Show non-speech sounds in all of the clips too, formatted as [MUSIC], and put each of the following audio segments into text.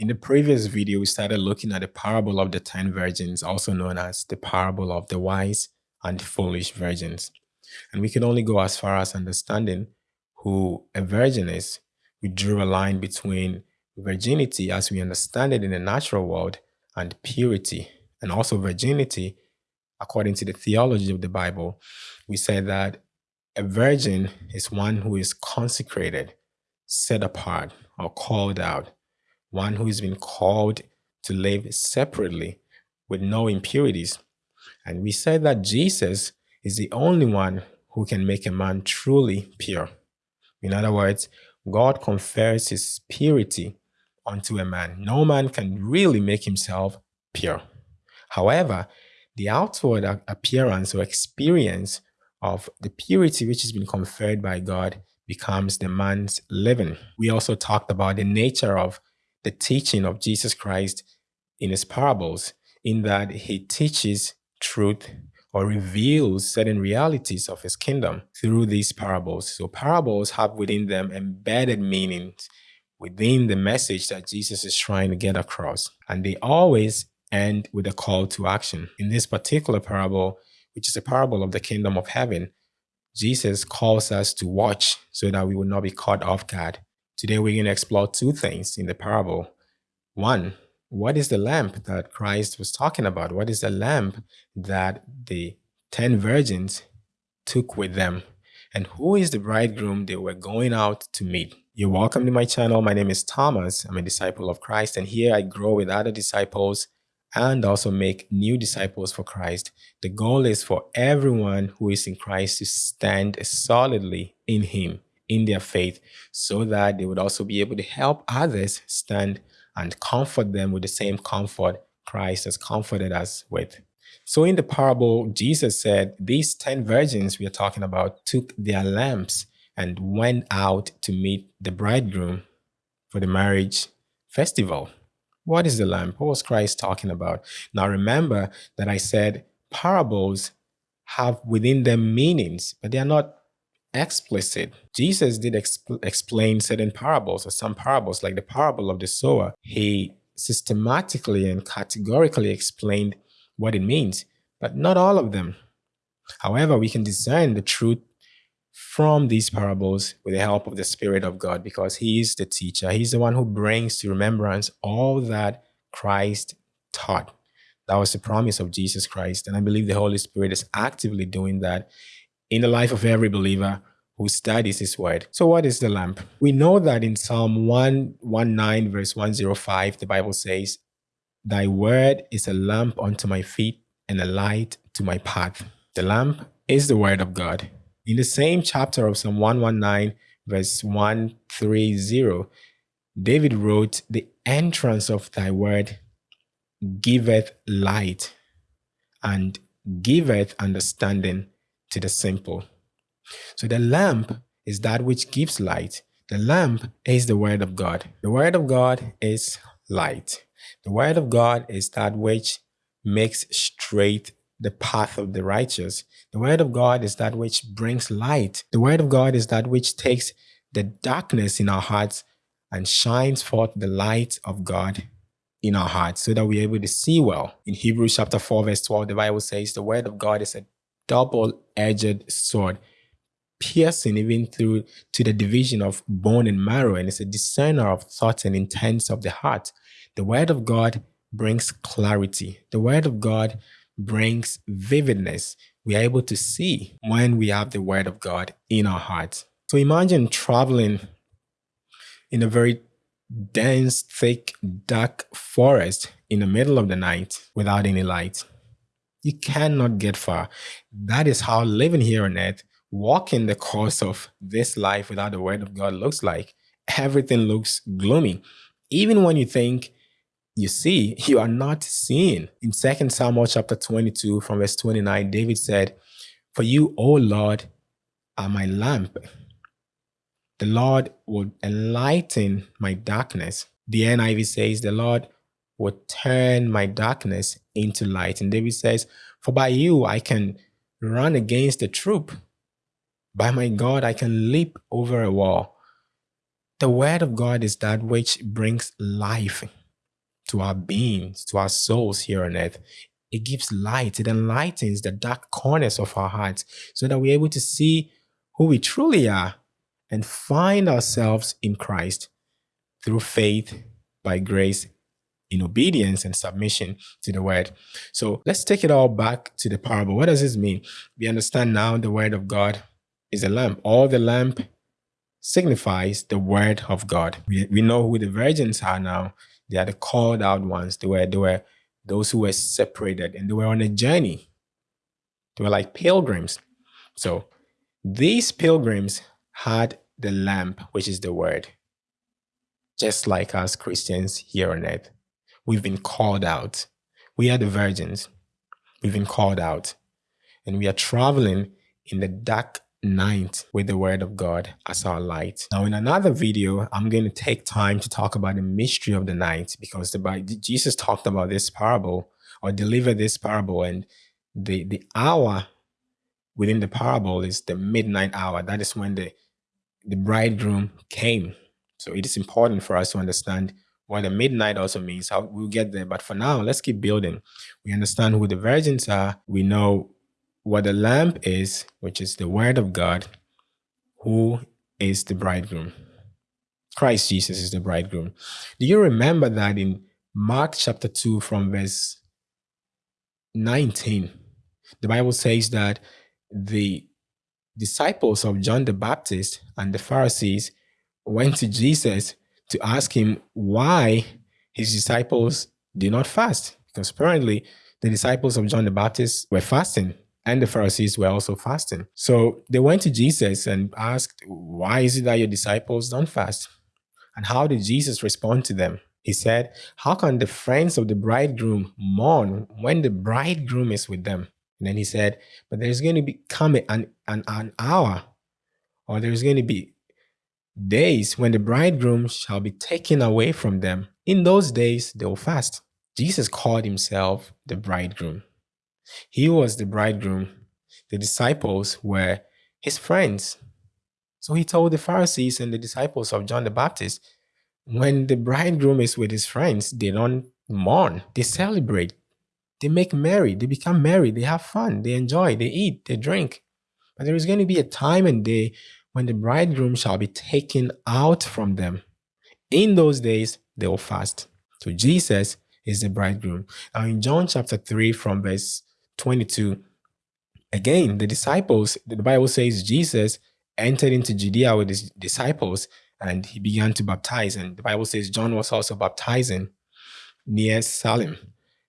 In the previous video, we started looking at the parable of the 10 virgins, also known as the parable of the wise and foolish virgins. And we can only go as far as understanding who a virgin is. We drew a line between virginity as we understand it in the natural world and purity and also virginity according to the theology of the Bible. We said that a virgin is one who is consecrated, set apart, or called out, one who has been called to live separately with no impurities. And we said that Jesus is the only one who can make a man truly pure. In other words, God confers his purity unto a man. No man can really make himself pure. However, the outward appearance or experience of the purity which has been conferred by God becomes the man's living. We also talked about the nature of the teaching of Jesus Christ in his parables, in that he teaches truth or reveals certain realities of his kingdom through these parables. So parables have within them embedded meanings within the message that Jesus is trying to get across. And they always end with a call to action. In this particular parable, which is a parable of the kingdom of heaven, Jesus calls us to watch so that we will not be caught off guard. Today, we're going to explore two things in the parable. One, what is the lamp that Christ was talking about? What is the lamp that the 10 virgins took with them? And who is the bridegroom they were going out to meet? You're welcome to my channel. My name is Thomas. I'm a disciple of Christ, and here I grow with other disciples and also make new disciples for Christ. The goal is for everyone who is in Christ to stand solidly in Him, in their faith, so that they would also be able to help others stand and comfort them with the same comfort Christ has comforted us with. So in the parable, Jesus said, these 10 virgins we are talking about took their lamps and went out to meet the bridegroom for the marriage festival. What is the lamp? What was Christ talking about? Now remember that I said parables have within them meanings, but they are not explicit. Jesus did exp explain certain parables or some parables, like the parable of the sower. He systematically and categorically explained what it means, but not all of them. However, we can discern the truth from these parables with the help of the Spirit of God because He is the teacher. He's the one who brings to remembrance all that Christ taught. That was the promise of Jesus Christ. And I believe the Holy Spirit is actively doing that in the life of every believer who studies his word. So what is the lamp? We know that in Psalm 119 verse 105, the Bible says, Thy word is a lamp unto my feet and a light to my path. The lamp is the word of God. In the same chapter of Psalm 119 verse 130, David wrote, The entrance of thy word giveth light and giveth understanding to the simple. So the lamp is that which gives light. The lamp is the word of God. The word of God is light. The word of God is that which makes straight the path of the righteous. The word of God is that which brings light. The word of God is that which takes the darkness in our hearts and shines forth the light of God in our hearts so that we're able to see well. In Hebrews chapter 4 verse 12, the Bible says the word of God is a double-edged sword piercing even through to the division of bone and marrow and it's a discerner of thoughts and intents of the heart. The word of god brings clarity. The word of god brings vividness. We are able to see when we have the word of god in our hearts so imagine traveling in a very dense thick dark forest in the middle of the night without any light you cannot get far. That is how living here on earth, walking the course of this life without the word of God looks like. Everything looks gloomy. Even when you think you see, [LAUGHS] you are not seeing. In 2 Samuel chapter 22 from verse 29, David said, For you, O Lord, are my lamp. The Lord will enlighten my darkness. The NIV says, The Lord will turn my darkness into light. And David says, For by you I can run against a troop. By my God, I can leap over a wall. The word of God is that which brings life to our beings, to our souls here on earth. It gives light, it enlightens the dark corners of our hearts so that we're able to see who we truly are and find ourselves in Christ through faith, by grace, in obedience and submission to the word. So let's take it all back to the parable. What does this mean? We understand now the word of God is a lamp. All the lamp signifies the word of God. We, we know who the virgins are now. They are the called out ones. They were, they were those who were separated and they were on a journey. They were like pilgrims. So these pilgrims had the lamp, which is the word. Just like us Christians here on earth, we've been called out. We are the virgins. We've been called out. And we are traveling in the dark night with the word of God as our light. Now, in another video, I'm going to take time to talk about the mystery of the night because the Jesus talked about this parable or delivered this parable, and the the hour within the parable is the midnight hour. That is when the the bridegroom came. So it is important for us to understand what the midnight also means. How we'll get there, but for now, let's keep building. We understand who the virgins are. We know what the lamp is, which is the word of God, who is the bridegroom. Christ Jesus is the bridegroom. Do you remember that in Mark chapter 2 from verse 19, the Bible says that the disciples of John the Baptist and the Pharisees went to Jesus to ask him why his disciples did not fast. Because apparently the disciples of John the Baptist were fasting and the Pharisees were also fasting. So they went to Jesus and asked, Why is it that your disciples don't fast? And how did Jesus respond to them? He said, How can the friends of the bridegroom mourn when the bridegroom is with them? And then he said, But there's going to be coming an, an, an hour, or there's going to be days when the bridegroom shall be taken away from them. In those days, they will fast. Jesus called himself the bridegroom. He was the bridegroom. The disciples were his friends. So he told the Pharisees and the disciples of John the Baptist, when the bridegroom is with his friends, they don't mourn, they celebrate, they make merry, they become merry, they have fun, they enjoy, they eat, they drink. But there is going to be a time and day when the bridegroom shall be taken out from them. In those days, they will fast. So Jesus is the bridegroom. Now in John chapter 3 from verse 22. Again, the disciples, the Bible says Jesus entered into Judea with his disciples and he began to baptize. And the Bible says John was also baptizing near Salim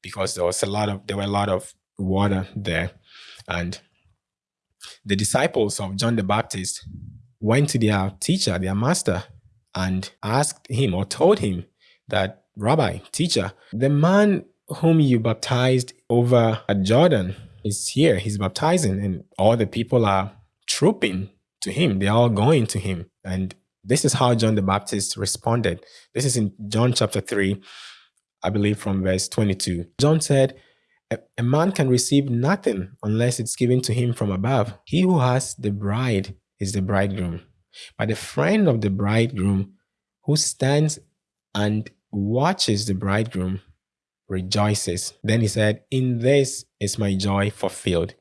because there was a lot of there were a lot of water there. And the disciples of John the Baptist went to their teacher, their master, and asked him or told him that, Rabbi, teacher, the man whom you baptized over at Jordan is here. He's baptizing, and all the people are trooping to him. They're all going to him. And this is how John the Baptist responded. This is in John chapter 3, I believe from verse 22. John said, a, a man can receive nothing unless it's given to him from above. He who has the bride is the bridegroom. But the friend of the bridegroom who stands and watches the bridegroom rejoices. Then he said, In this is my joy fulfilled.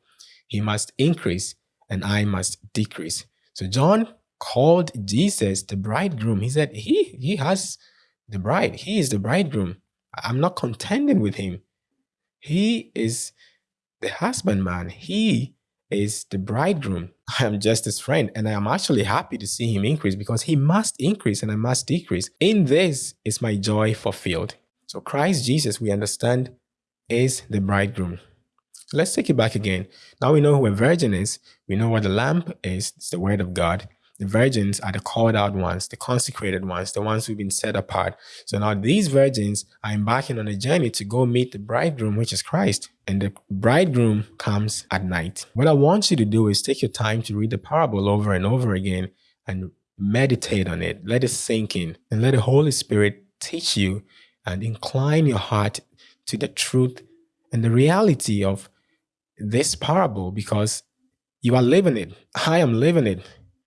He must increase and I must decrease. So John called Jesus the bridegroom. He said, He he has the bride. He is the bridegroom. I'm not contending with him. He is the husbandman. He is the bridegroom. [LAUGHS] I am just his friend, and I am actually happy to see him increase because he must increase and I must decrease. In this is my joy fulfilled. So Christ Jesus, we understand, is the bridegroom. So let's take it back again. Now we know who a virgin is. We know what the lamp is. It's the word of God. The virgins are the called out ones, the consecrated ones, the ones who've been set apart. So now these virgins are embarking on a journey to go meet the bridegroom, which is Christ. And the bridegroom comes at night. What I want you to do is take your time to read the parable over and over again and meditate on it. Let it sink in and let the Holy Spirit teach you and incline your heart to the truth and the reality of this parable because you are living it. I am living it.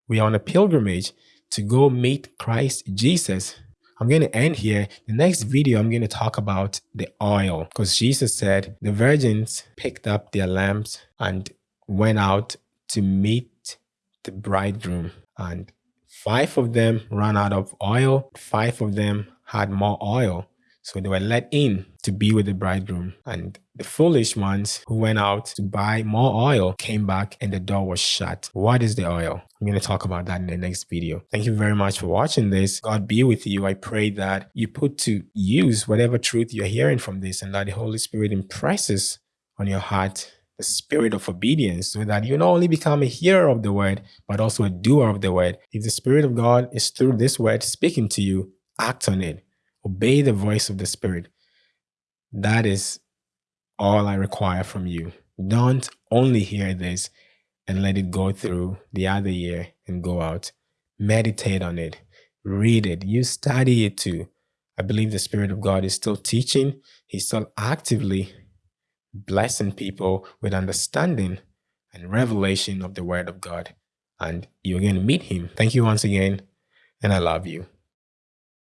We are on a pilgrimage to go meet Christ Jesus. I'm going to end here. The next video, I'm going to talk about the oil because Jesus said the virgins picked up their lamps and went out to meet the bridegroom. And five of them ran out of oil, five of them had more oil. So they were let in to be with the bridegroom. And the foolish ones who went out to buy more oil came back and the door was shut. What is the oil? I'm going to talk about that in the next video. Thank you very much for watching this. God be with you. I pray that you put to use whatever truth you're hearing from this and that the Holy Spirit impresses on your heart the spirit of obedience so that you not only become a hearer of the word, but also a doer of the word. If the Spirit of God is through this word speaking to you, act on it. Obey the voice of the Spirit. That is all I require from you. Don't only hear this and let it go through the other year and go out. Meditate on it. Read it. You study it too. I believe the Spirit of God is still teaching. He's still actively blessing people with understanding and revelation of the Word of God. And you're going to meet Him. Thank you once again, and I love you.